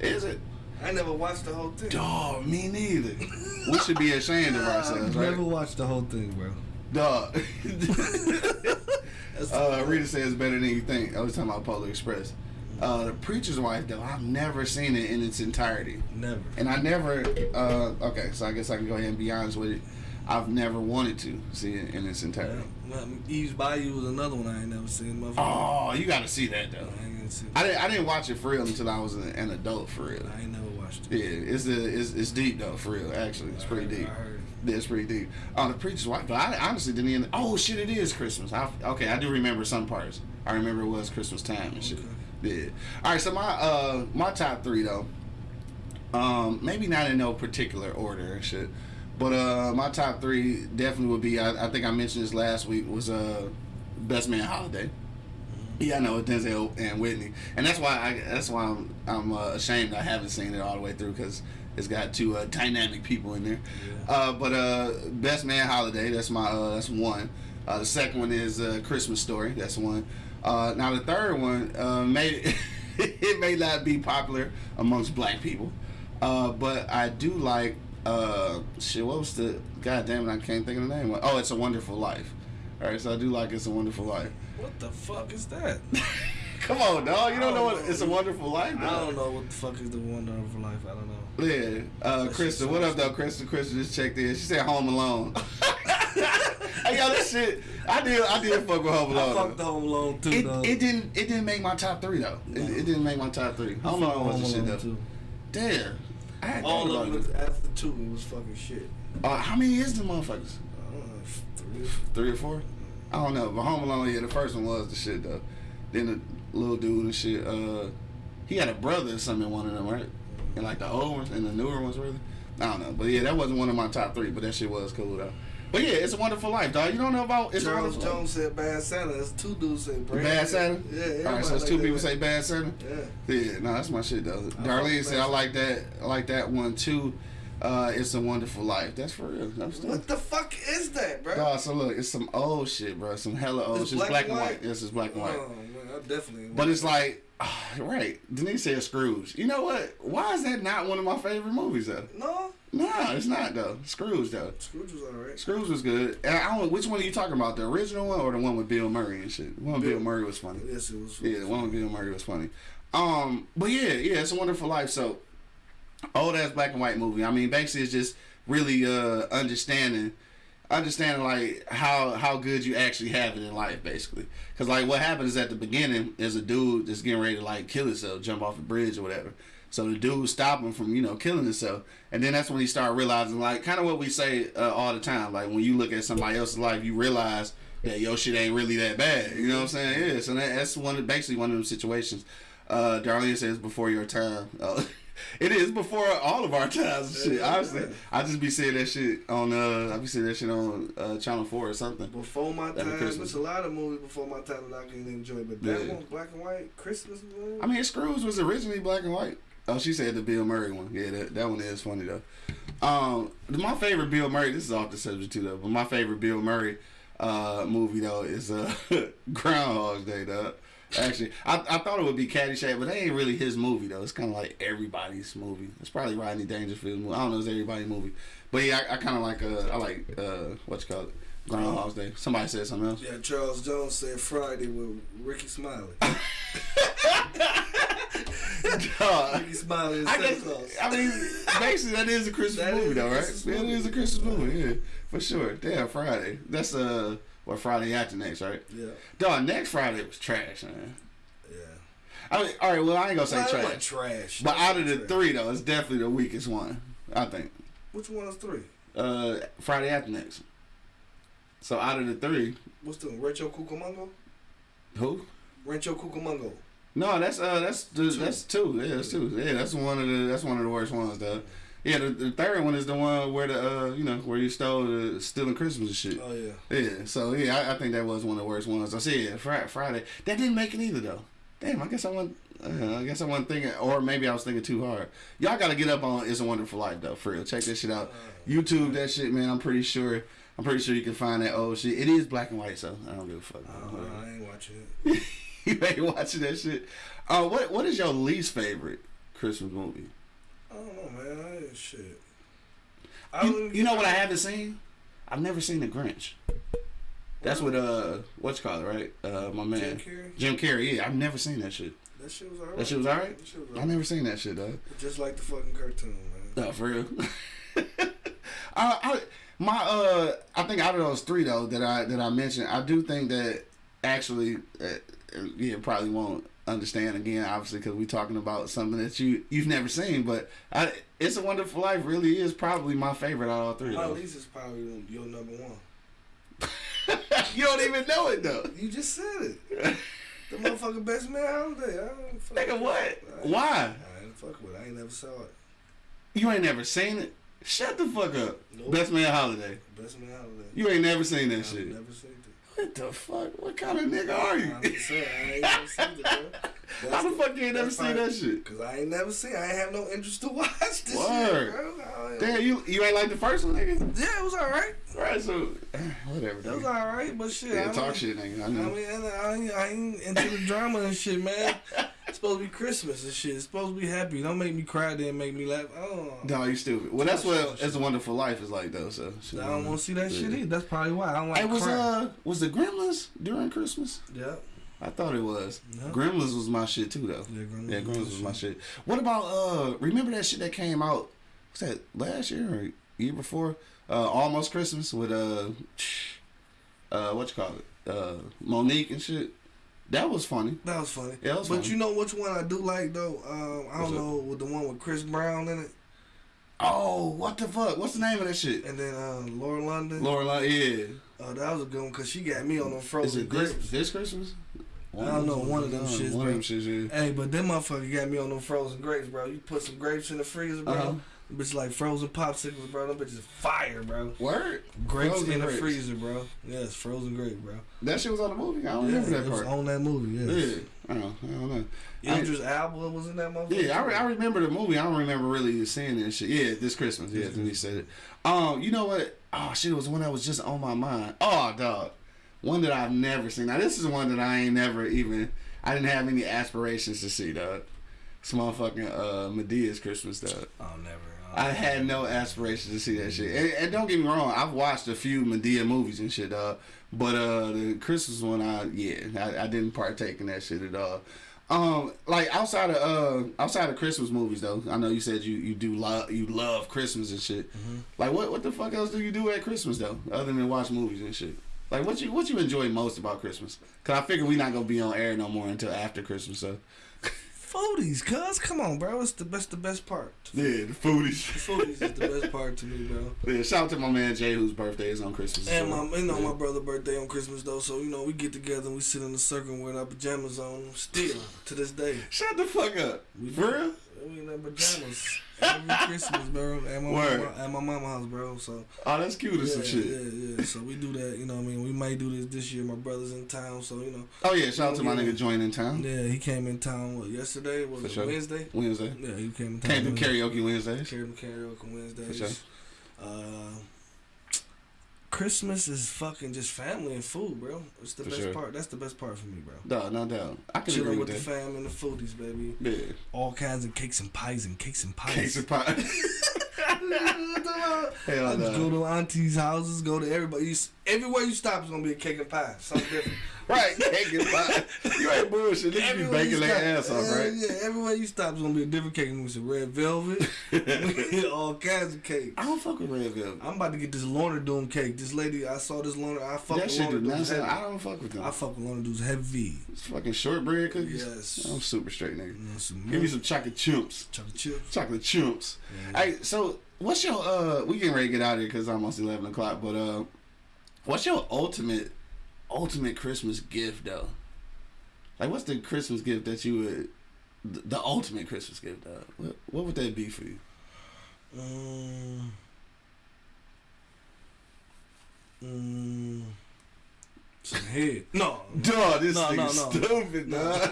Is it? I never watched the whole thing. Dog, me neither. we should be ashamed of ourselves, right? Never watched the whole thing, bro. Dog. uh, Rita says better than you think. I was talking about Polar Express. Uh, the Preacher's Wife, though, I've never seen it in its entirety. Never. And I never, uh, okay, so I guess I can go ahead and be honest with it. I've never wanted to see it in its entirety. Um, Eve's Bayou was another one I ain't never seen. Oh, you got to see that, though. I gonna see. I didn't, I didn't watch it for real until I was an, an adult, for real. I ain't never watched it. Yeah, it's, a, it's it's deep though, for real. Actually, it's pretty deep. I heard. Yeah, it's pretty deep. Oh, the preacher's wife. But I honestly didn't even. Oh shit, it is Christmas. I, okay, I do remember some parts. I remember it was Christmas time and shit. Yeah. All right, so my uh my top three though. Um, maybe not in no particular order and shit, but uh my top three definitely would be. I, I think I mentioned this last week was uh Best Man Holiday. Yeah, I know Denzel and Whitney, and that's why I that's why I'm I'm uh, ashamed I haven't seen it all the way through because it's got two uh, dynamic people in there. Uh, but uh, Best Man Holiday, that's my uh, that's one. Uh, the second one is uh, Christmas Story, that's one. Uh, now the third one uh, may it may not be popular amongst black people, uh, but I do like uh, shit. What was the God damn it? I can't think of the name. Oh, It's a Wonderful Life. All right, so I do like It's a Wonderful Life. What the fuck is that? Come on, dog. You don't know what I don't It's a. Wonderful Life. I don't know what the fuck is the Wonderful Life. I don't know. Yeah, uh, Crystal. What up, though? Crystal. Crystal just checked in. She said Home Alone. hey, yo, this shit. I did. I did fuck with Home I Alone. fucked though. Home Alone too, It, though. it didn't. It didn't make my top three though. It, it didn't make my top three. Home Alone was the shit though. too. Damn. I had All of it after two, it was fucking shit. Uh, how many is the motherfuckers? I three. Three or four? I don't know. But Home Alone, yeah, the first one was the shit though. Then the little dude and shit. Uh, he had a brother or something in one of them, right? And like the old ones and the newer ones, really. I don't know, but yeah, that wasn't one of my top three. But that shit was cool though. But yeah, it's a wonderful life, dog. You don't know about it's Charles Jones said Bad Santa. That's two dudes say Life? Brand. Bad Santa. Yeah, All right, so it's like two that. people say Bad Santa. Yeah. Yeah, no, that's my shit though. fuck Darlene said I like that. I like that one too. Uh, it's a wonderful life. That's for real. That's What the fuck is that, bro? Dog, so look, it's some old shit, bro. Some hella old It's. It's black black and and white. white? Yes, it's black and white. Oh man, I definitely. But it's like, right. Denise said Scrooge. You know what? Why is that not one of my favorite movies though? no. Nah, it's not though. Scrooge though. Scrooge was alright. Scrooge was good. And I don't which one are you talking about, the original one or the one with Bill Murray and shit. The one with Bill- Bill Murray was funny. Yes, it was. Yeah, the one with Bill Murray was funny. Um, but yeah, yeah, it's a wonderful life. So old ass black and white movie. I mean, basically, it's just really uh understanding, understanding like how how good you actually have it in life, basically. Because like what happens is at the beginning is a dude that's getting ready to like kill himself, jump off a bridge or whatever. So the dude stop him from you know killing himself, and then that's when he start realizing like kind of what we say uh, all the time. Like when you look at somebody else's life, you realize that your shit ain't really that bad. You know what I'm saying? Yeah. So that, that's one basically one of them situations. Uh, Darlene says before your time. Uh, it is before all of our times. and Shit, honestly, I just be seeing that shit on. Uh, I be seeing that shit on uh, Channel Four or something. Before my time, there's a lot of movies before my time that I can enjoy, but that Yeah. one, black and white, Christmas movie. I mean, Scrooge was originally black and white. Oh, she said the Bill Murray one. Yeah, that, that one is funny though. Um, my favorite Bill Murray. This is off the subject too though, but my favorite Bill Murray uh movie though is uh Groundhog's Day though. Actually, I, I thought it would be Caddyshack, but that ain't really his movie though. It's kind of like everybody's movie. It's probably Rodney Dangerfield's movie. I don't know, it's everybody's movie. But yeah, I, I kind of like uh I like uh what you call it Groundhog's Day. Somebody said something else. Yeah, Charles Jones said Friday with Rickey Smiley. He smiling. I guess. I mean, basically, that is a Christmas That movie, though, right? Christmas That movie. is a Christmas movie, yeah, for sure. Damn, Friday. That's uh, what Friday after next, right? yeah, Dog, next Friday was trash, man. yeah. I mean, all right. Well, I ain't gonna say Well, trash, trash. but out of the trash. three, though, it's definitely the weakest one. I think. which one is three? Uh, Friday after next. So out of the three, What's the Rancho Cucamonga? who? Rancho Cucamonga. No, that's uh, that's the, that's two. Yeah, that's two. Yeah, that's one of the that's one of the worst ones, though. Yeah, the, the third one is the one where the uh, you know, where you stole the stealing Christmas and shit. Oh yeah. Yeah, so yeah, I, I think that was one of the worst ones. I said yeah, Friday, Friday. That didn't make it either though. Damn, I guess I wasn't. Uh, I guess I wasn't thinking, or maybe I was thinking too hard. Y'all got to get up on "It's a Wonderful Life" though, for real. Check that shit out. YouTube that shit, man. I'm pretty sure. I'm pretty sure you can find that old shit. It is black and white, so I don't give a fuck. Uh, I ain't watching it. you ain't watching that shit. Uh, what What is your least favorite Christmas movie? I don't know, man. I ain't shit. I You, you know what I haven't seen? I've never seen The Grinch. That's what uh, what's called it, right? Uh, my man Jim Carrey. Jim Carrey. Yeah, I've never seen that shit. That shit was alright. That shit was alright. Was I never seen that shit though. Just like the fucking cartoon, man. No, for real. I, I my uh I think out of those three though that I that I mentioned, I do think that actually uh, yeah probably won't understand again obviously because we're talking about something that you you've never seen but I it's a wonderful life really is probably my favorite out of all three My though. least is probably your number one. you don't even know it though You just said it. The motherfucking best man holiday. I don't fuck nigga what I, why I ain't fuck with it. I ain't never saw it. you ain't never seen it shut the fuck up Nope. best man holiday Best man holiday. you ain't never seen that I've shit never seen. What the fuck what kind of nigga are you I'm saying, I ain't never seen it, bro. How the fuck you ain't never seen that shit? Cause I ain't never seen. I ain't have no interest to watch this Word. shit, bro. Damn, you you ain't like the first one, nigga. Yeah, it was alright. Right, so whatever. It was alright, but shit. Yeah, I talk don't- shit, nigga. I I mean, I ain't, I ain't into the drama and shit, man. It's supposed to be Christmas and shit. It's supposed to be happy. Don't make me cry, then make me laugh. Oh, No, you stupid. Well, that's what It's a Wonderful Life is like, though. So I don't want to see that shit either. That's probably why I don't like It was cry. uh was the Gremlins during Christmas? yeah. I thought it was. Yeah. Gremlins was my shit too, though. Yeah, Gremlins Yeah, was Gremlins my was my shit. What about uh? Remember that shit that came out? Was that last year or year before? Uh, almost Christmas with uh, uh, what you call it? Uh, Mo'Nique and shit. That was funny. That was funny. Yeah, that was but funny. you know which one I do like though? Um, I What's don't know with the one with Chris Brown in it, Oh, what the fuck? What's the name of that shit? and then uh, Laura London. Laura, Lon- yeah. Oh, that was a good one because she got me on them Is frozen it this, grapes. this Christmas? I don't know, one of them shits, One of them shits, yeah. Hey, but them motherfucker got me on them frozen grapes, bro. You put some grapes in the freezer, bro. Uh-huh. Them Bitch like frozen popsicles, bro. Them bitches fire, bro. Word? Grapes Frozen in the grapes. freezer, bro. Yes, frozen grape, bro. That shit was on the movie? I don't Yeah, remember it that was part. on that movie. Yes. Yeah. I don't, I don't know. Idris Elba was in that movie. Yeah, I, re- I remember the movie. I don't remember really seeing that shit. Yeah, this Christmas. Yeah, when he said it. Um, you know what? Oh shit, it was one that was just on my mind. Oh dog, one that I've never seen. Now this is one that I ain't never even. I didn't have any aspirations to see, dog. It's motherfucking uh, Madea's Christmas, dog. Oh, never. I had no aspirations to see that shit. And, and don't get me wrong, I've watched a few Madea movies and shit, dog. But uh, the Christmas one, I yeah, I, I didn't partake in that shit at all. Um, like outside of uh, outside of Christmas movies though, I know you said you you do love you love Christmas and shit. Like what what the fuck else do you do at Christmas though, other than watch movies and shit? Like what you what you enjoy most about Christmas? Cause I figure we not gonna be on air no more until after Christmas. So Foodies, cuz. Come on, bro. It's the best, the best part. yeah, the foodies. The Foodies is the best part to me, bro. Yeah, shout out to my man Jay whose birthday is on Christmas. And so, my, you know, yeah. my brother' birthday on Christmas though, so you know we get together and we sit in a circle with our pajamas on. Still to this day, Shut the fuck up. We For real? We in our pajamas every Christmas, bro. At my Word. mama, at my mama house, bro. So Oh, that's cute or yeah, some shit. yeah, yeah. So we do that. You know, what I mean, we might do this this year. My brother's in town, so you know. Oh yeah, shout out to my nigga Join in town. Yeah, he came in town. What yesterday? Was For it sure. Wednesday? Wednesday. Yeah, he came in town. Can't do karaoke Wednesdays. Carry karaoke Wednesdays. For sure. Uh, Christmas is fucking just family and food, bro. It's the For best sure. part. That's the best part for me, bro. No, no doubt. I can agree Chilling with with the fam and the foodies, baby. Yeah. All kinds of cakes and pies and cakes and pies. Cakes and pie. What the Hell I no. just go to auntie's houses, go to everybody. Everywhere you stop is gonna be a cake and pie. Something different. Right, cake and pie. You ain't bullshit. Niggas be baking their stop- ass off, right? Yeah, everywhere you stop is gonna be a different cake. We some red velvet, all kinds of cake. I don't fuck with red velvet. I'm about to get this Lorna Doone cake. This lady, I saw this Lorna. I fuck That with Lorna Doone's. I don't fuck with them. I fuck with Lorna Doone's heavy. It's fucking shortbread cookies. Yes. I'm super straight, nigga. Some Give me some chocolate chimps. chocolate chips. Chocolate chimps. Hey, so what's your uh? We getting ready to get out of here because it's almost eleven o'clock. But uh, what's your ultimate, ultimate Christmas gift though? Like, what's the Christmas gift that you would, the, the ultimate Christmas gift though? What, what would that be for you? Mm. Mm. Some head. No. Dog, this No, nigga no, no. stupid, No. dog.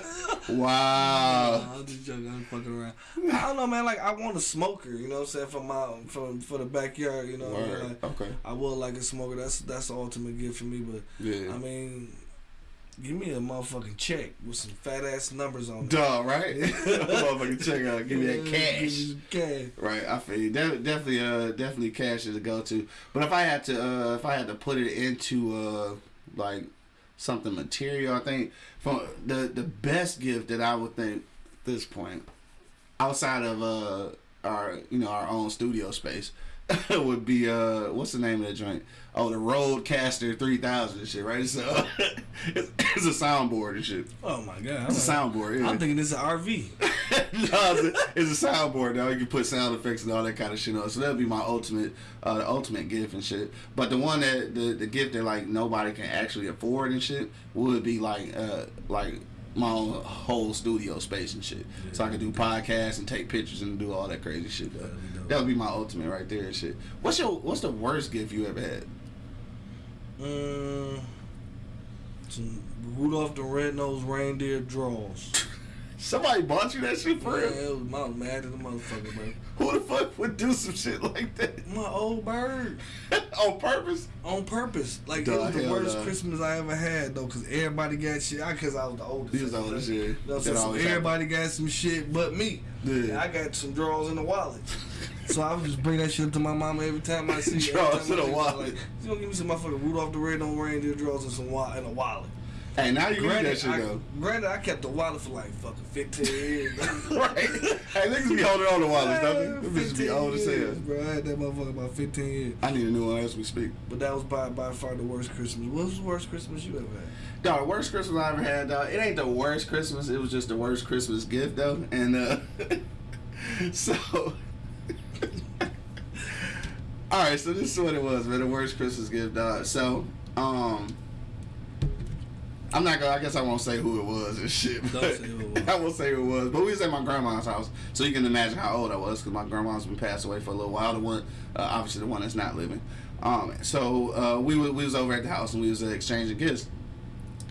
wow. I'm just joking. I'm fucking around. I don't know, man. Like I want a smoker. You know what I'm saying for my for for the backyard. You know. what I mean? Word. Like, Okay. I would like a smoker. That's that's the ultimate gift for me. But Yeah. I mean, give me a motherfucking check with some fat ass numbers on it. Dog, right? Motherfucking check out. Give me that cash. Give me some cash. Right, I feel you. De- definitely, uh, definitely cash is a go to. But if I had to, uh, if I had to put it into, uh, like something material, I think from the the best gift that I would think at this point, outside of uh our you know our own studio space, would be uh what's the name of the joint? Oh, the RODECaster three thousand and shit, right? So it's, it's a soundboard and shit. Oh my god. It's a soundboard. Yeah. I'm thinking it's an RV. no, it's a, it's a soundboard now. You can put sound effects and all that kind of shit on. So that'd be my ultimate, uh, the ultimate gift and shit. But the one that the, the gift that like nobody can actually afford and shit would be like uh like my own whole studio space and shit. So I could do podcasts and take pictures and do all that crazy shit. Though. That would be my ultimate right there and shit. What's your what's the worst gift you ever had? Mm. Some Rudolph the Red-Nosed Reindeer draws. Somebody bought you that shit for real? it was my mad at the motherfucker, bro. Who the fuck would do some shit like that My old bird. on purpose? On purpose. Like, it was the worst nah. Christmas I ever had, though, because everybody got shit. I Because I was the oldest. You was the oldest, yeah. You know what I'm saying? So everybody got some shit but me. Yeah. I got some drawers in the wallet. so I would just bring that shit up to my mama every time I see Drawers time in the see- wallet. Like, you gonna give me some motherfucking Rudolph the Red-Nosed Reindeer drawers and some wa- and a wallet. Hey, now you need that Granted, shit I, though. granted, I kept the wallet for like fucking 15 years. right? Hey, niggas be holding on to wallets, don't they? Them bitches be 15 old as hell. Bro, I had that motherfucker about 15 years. I need a new one as we speak. But that was by by far the worst Christmas. What was the worst Christmas you ever had? Dog, worst Christmas I ever had, dog. It ain't the worst Christmas. It was just the worst Christmas gift, though. And uh, so, all right. So this is what it was, man. The worst Christmas gift, dog. So, um, I'm not gonna. I guess I won't say who it was and shit. Don't say who it was. I won't say who it was. But we was at my grandma's house, so you can imagine how old I was because my grandma's been passed away for a little while. The one, uh, obviously, the one that's not living. Um, so uh, we we was over at the house and we was uh, exchanging gifts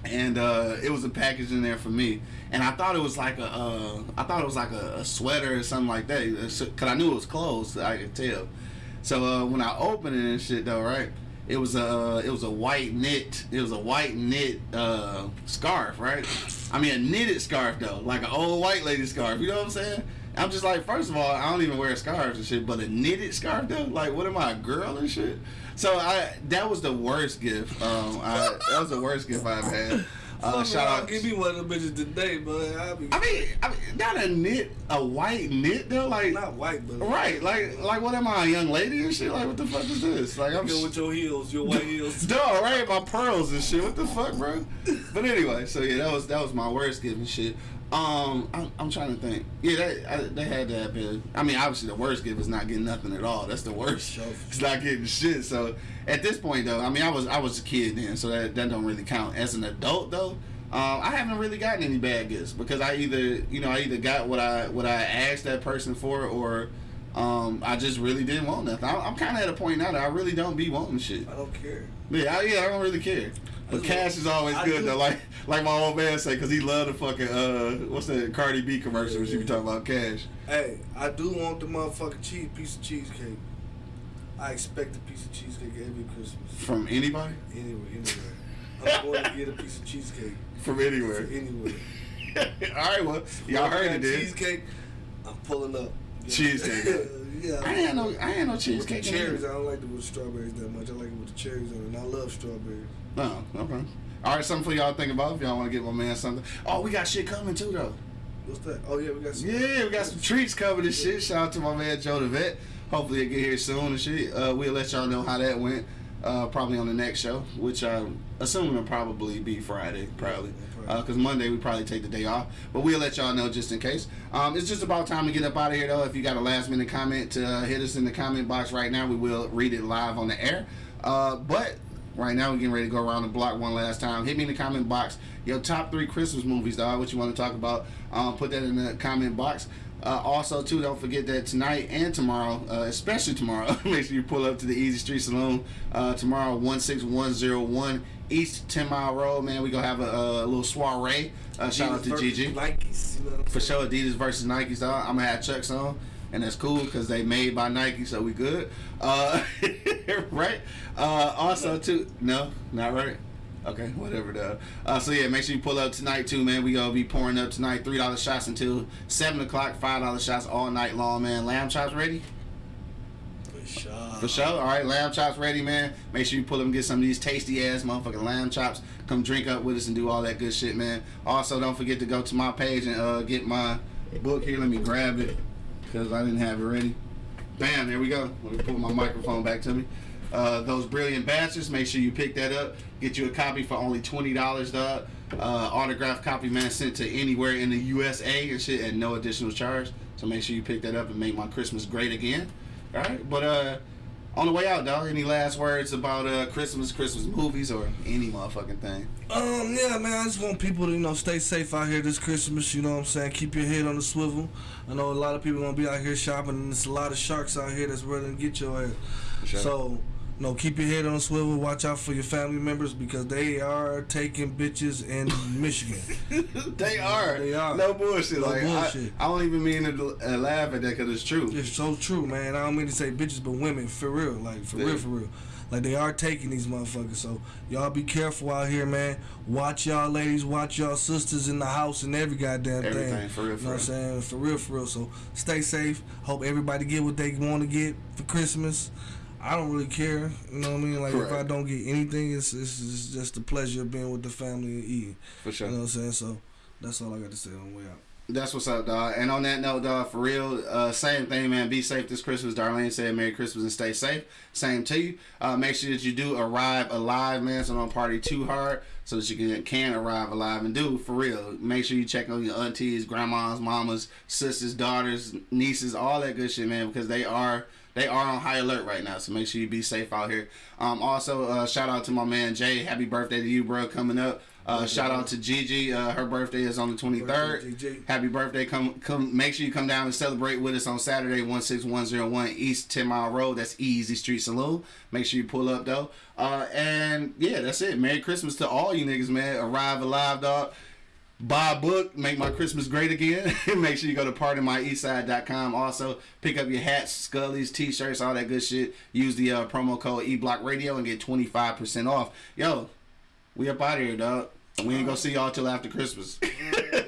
and uh, it was a package in there for me. And I thought it was like a, uh, I thought it was like a, a sweater or something like that, cause I knew it was clothes. I could tell. So uh, when I opened it and shit though, right? It was a, it was a white knit, it was a white knit uh, scarf, right? I mean a knitted scarf though, like an old white lady scarf. You know what I'm saying? I'm just like, first of all, I don't even wear scarves and shit, but a knitted scarf though, like, what am I, a girl and shit? So I, that was the worst gift. Um, I, that was the worst gift I've had. Uh, shout out. Give me one of the bitches today, but I mean, I mean, not a knit, a white knit though, like. not white, but Right, like, like, what am I, a young lady and shit? Like, what the fuck is this? Like, I'm Go with your heels, your white heels. Duh, right? My pearls and shit. What the fuck, bro? But anyway, so yeah, that was that was my worst and shit. Um, I'm, I'm trying to think. Yeah, that I, they had to have been. I mean, obviously the worst gift is not getting nothing at all. That's the worst. It's not getting shit. So at this point though, I mean, I was I was a kid then, so that that don't really count. As an adult though. Um, I haven't really gotten any bad gifts because I either, you know, I either got what I what I asked that person for, or um, I just really didn't want nothing. I, I'm kind of at a point now that I really don't be wanting shit. I don't care. Yeah, I, yeah, I don't really care. But cash is always I good do. though. Like like my old man say, cause he loved the fucking uh, what's that Cardi B commercial when she be talking about cash. Hey, I do want the motherfucking cheese piece of cheesecake. I expect a piece of cheesecake every Christmas. From anybody, Anywhere, anywhere. I'm going to get a piece of cheesecake from anywhere. anywhere. All right, well, y'all heard it. Cheesecake. I'm pulling up. Cheesecake. Uh, yeah. I ain't no, I ain't no cheesecake. in Cherries. I don't like it with strawberries that much. I like it with the cherries on it. And I love strawberries. No, okay. All right, something for y'all to think about if y'all want to get my man something. Oh, we got shit coming too though. What's that? Oh yeah, we got some. Yeah, we got some treats coming and shit. Shout out to my man Joe the Vet. Hopefully he'll get here soon and shit. Uh, we'll let y'all know how that went. Uh, probably on the next show, which I'm assuming will probably be Friday, probably. Because Monday we probably take the day off. But we'll let y'all know just in case. Um, it's just about time to get up out of here though. If you got a last minute comment to uh, hit us in the comment box right now, we will read it live on the air. Uh, but Right now, we're getting ready to go around the block one last time. Hit me in the comment box. Your top three Christmas movies, dog. What you want to talk about? Um, put that in the comment box. Uh, also, too, don't forget that tonight and tomorrow, uh, especially tomorrow, make sure you pull up to the Easy Street Saloon uh, tomorrow, 16101 East 10 Mile Road. Man, we to have a, a little soiree. Uh, shout out to Gigi. Nikes. You know For sure, Adidas versus Nikes, dog. I'm gonna have Chucks on, and that's cool because they made by Nike, so we good. Uh, right? Uh, also, too, no, not right. Okay, whatever, though. Uh, so yeah, make sure you pull up tonight too, man. We gonna be pouring up tonight. Three dollar shots until seven o'clock. Five dollar shots all night long, man. Lamb chops ready? For sure. For sure. All right, lamb chops ready, man. Make sure you pull up and get some of these tasty ass motherfucking lamb chops. Come drink up with us and do all that good shit, man. Also, don't forget to go to my page and uh, get my book here. Let me grab it because I didn't have it ready. Bam, there we go. Let me pull my microphone back to me. Uh, those brilliant bastards. Make sure you pick that up. Get you a copy for only twenty dollars, dog. Uh, autographed copy, man, sent to anywhere in the USA and shit at no additional charge. So make sure you pick that up and make my Christmas great again. All right, but uh, on the way out, dog. Any last words about uh Christmas, Christmas movies, or any motherfucking thing? Um, yeah, man, I just want people to, you know, stay safe out here this Christmas, you know what I'm saying? Keep your head on the swivel. I know a lot of people gonna be out here shopping, and there's a lot of sharks out here that's ready to get your ass. sure. So, you know, keep your head on swivel. Watch out for your family members because they are taking bitches in Michigan. they are. They are. No bullshit. No like I- bullshit. I, don't even mean to uh, laugh at that because it's true. It's so true, man. I don't mean to say bitches, but women, for real, like for Yeah. real, for real. Like they are taking these motherfuckers. So y'all be careful out here, man. Watch y'all ladies, watch y'all sisters in the house and every goddamn Everything, thing. for real, You for know what I'm saying? For real, for real. So stay safe. Hope everybody get what they want to get for Christmas. I don't really care. You know what I mean? Like if I don't get anything, it's, it's it's just the pleasure of being with the family and eating. For sure. You know what I'm saying? So that's all I got to say on the way out. That's what's up, dog. And on that note, dog, for real, uh, same thing, man. Be safe this Christmas. Darlene said, Merry Christmas and stay safe. Same to you. Uh, make sure that you do arrive alive, man, so don't party too hard so that you can, can arrive alive. And do, for real, make sure you check on your aunties, grandmas, mamas, sisters, daughters, nieces, all that good shit, man, because they are they are on high alert right now. So make sure you be safe out here. Um, also, uh, shout out to my man Jay. Happy birthday to you, bro, coming up. Uh, shout out to Gigi. Uh, her birthday is on the 23rd. Birthday, Happy birthday. Come come make sure you come down and celebrate with us on Saturday, 16101 East 10 Mile Road. That's Easy Street Saloon. Make sure you pull up though. Uh and yeah, that's it. Merry Christmas to all you niggas, man. Arrive alive, dog. Buy a book, make my Christmas great again. make sure you go to partymyeastside.com. Also, pick up your hats, scullies, t-shirts, all that good shit. Use the uh, promo code eBlockRadio and get 25% off. Yo, we up out here, dog. We ain't gonna see y'all till after Christmas.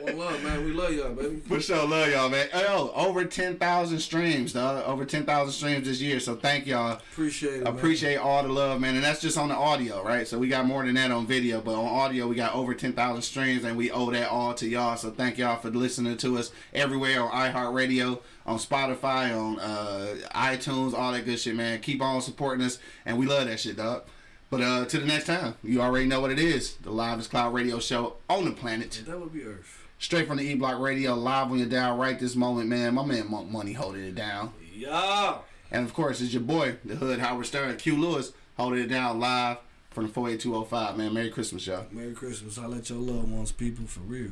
One love, man. We love y'all, baby. For sure, love y'all, man. Yo, over ten thousand streams, dog. Over ten thousand streams this year. So thank y'all. Appreciate it. man. Appreciate all the love, man. And that's just on the audio, right? So we got more than that on video, but on audio we got over ten thousand streams, and we owe that all to y'all. So thank y'all for listening to us everywhere on iHeartRadio, on Spotify, on uh, iTunes, all that good shit, man. Keep on supporting us, and we love that shit, dog. But uh, to the next time, you already know what it is. The Live Cloud Radio Show on the planet. That would be Earth. Straight from the E Block Radio, live on your dial right this moment, man. My man Monk Money holding it down. Yeah. And of course, it's your boy, the Hood Howard Stern, Q Lewis, holding it down live from the 48205, man. Merry Christmas, y'all. Merry Christmas. I let your loved ones, people, for real.